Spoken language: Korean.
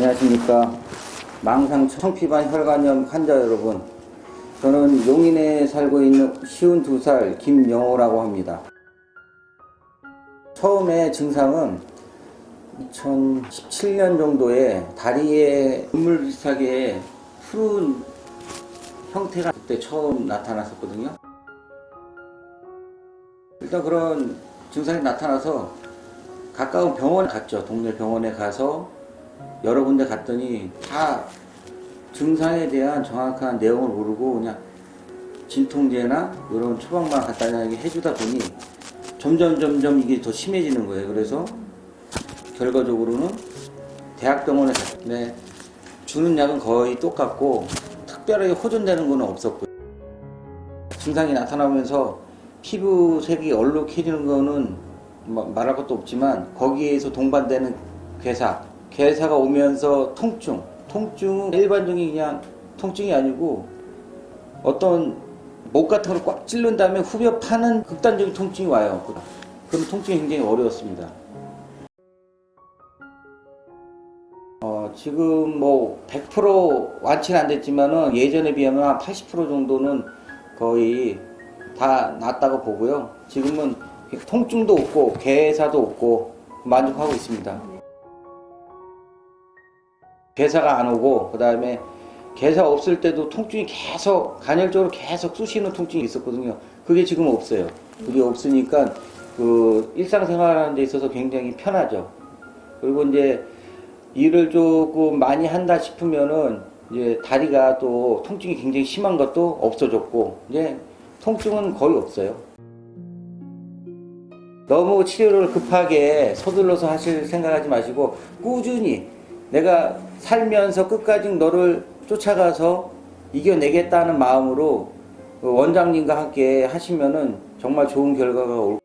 안녕하십니까. 망상 청피반 혈관염 환자 여러분. 저는 용인에 살고 있는 쉬운 두살 김영호라고 합니다. 처음에 증상은 2017년 정도에 다리에 눈물 비슷하게 푸른 형태가 그때 처음 나타났었거든요. 일단 그런 증상이 나타나서 가까운 병원 갔죠. 동네 병원에 가서 여러 군데 갔더니 다 증상에 대한 정확한 내용을 모르고 그냥 진통제나 이런 처방만 간단하게 해주다 보니 점점 점점 이게 더 심해지는 거예요. 그래서 결과적으로는 대학병원에 갔는데 주는 약은 거의 똑같고 특별하게 호전되는 거는 없었고요. 증상이 나타나면서 피부색이 얼룩해지는 거는 뭐 말할 것도 없지만 거기에서 동반되는 괴사 괴사가 오면서 통증 통증은 일반적인 그냥 통증이 아니고 어떤 목 같은 걸 꽉 찔른 다음에 후벼 파는 극단적인 통증이 와요. 그런 통증이 굉장히 어려웠습니다. 어, 지금 뭐 100% 완치는 안 됐지만은 예전에 비하면 한 80% 정도는 거의 다 낫다고 보고요. 지금은 통증도 없고 괴사도 없고 만족하고 있습니다 괴사가 안 오고 그 다음에 괴사 없을 때도 통증이 계속 간헐적으로 계속 쑤시는 통증이 있었거든요. 그게 지금 없어요. 그게 없으니까 그 일상생활하는 데 있어서 굉장히 편하죠. 그리고 이제 일을 조금 많이 한다 싶으면은 이제 다리가 또 통증이 굉장히 심한 것도 없어졌고 이제 통증은 거의 없어요. 너무 치료를 급하게 서둘러서 하실 생각하지 마시고 꾸준히 내가 살면서 끝까지 너를 쫓아가서 이겨내겠다는 마음으로 원장님과 함께 하시면은 정말 좋은 결과가 올